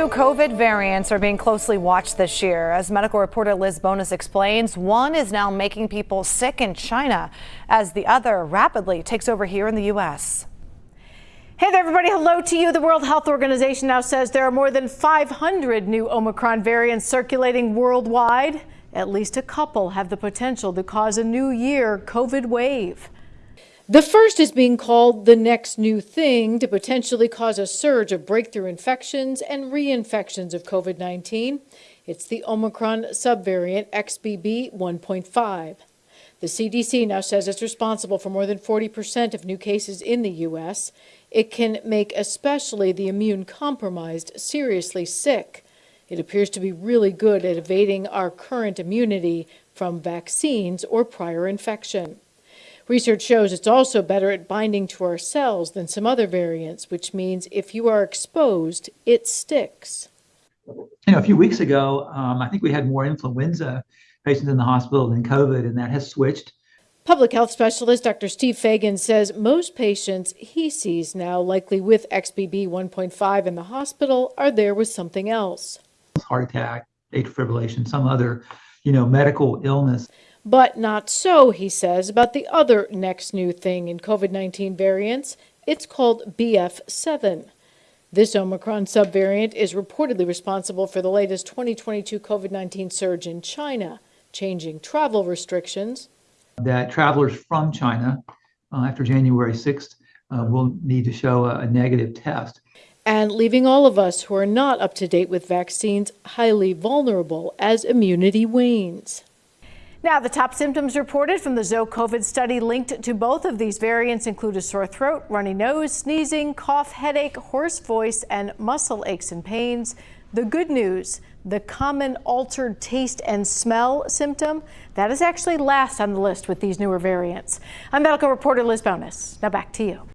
new COVID variants are being closely watched this year. As medical reporter Liz Bonis explains, one is now making people sick in China as the other rapidly takes over here in the U.S. Hey there, everybody. Hello to you. The World Health Organization now says there are more than 500 new Omicron variants circulating worldwide. At least a couple have the potential to cause a new year COVID wave. The first is being called the next new thing to potentially cause a surge of breakthrough infections and reinfections of COVID 19. It's the Omicron subvariant XBB 1.5. The CDC now says it's responsible for more than 40% of new cases in the U.S. It can make especially the immune compromised seriously sick. It appears to be really good at evading our current immunity from vaccines or prior infection. Research shows it's also better at binding to our cells than some other variants, which means if you are exposed, it sticks. You know, a few weeks ago, um, I think we had more influenza patients in the hospital than COVID, and that has switched. Public health specialist Dr. Steve Feagins says most patients he sees now, likely with XBB 1.5 in the hospital, are there with something else. Heart attack, atrial fibrillation, some other, you know, medical illness. But not so, he says, about the other next new thing in COVID 19 variants. It's called BF7. This Omicron subvariant is reportedly responsible for the latest 2022 COVID 19 surge in China, changing travel restrictions. That travelers from China uh, after January 6th uh, will need to show a, a negative test. And leaving all of us who are not up to date with vaccines highly vulnerable as immunity wanes. Now, the top symptoms reported from the ZOE COVID study linked to both of these variants include a sore throat, runny nose, sneezing, cough, headache, hoarse voice, and muscle aches and pains. The good news, the common altered taste and smell symptom, that is actually last on the list with these newer variants. I'm medical reporter Liz Bonis. Now back to you.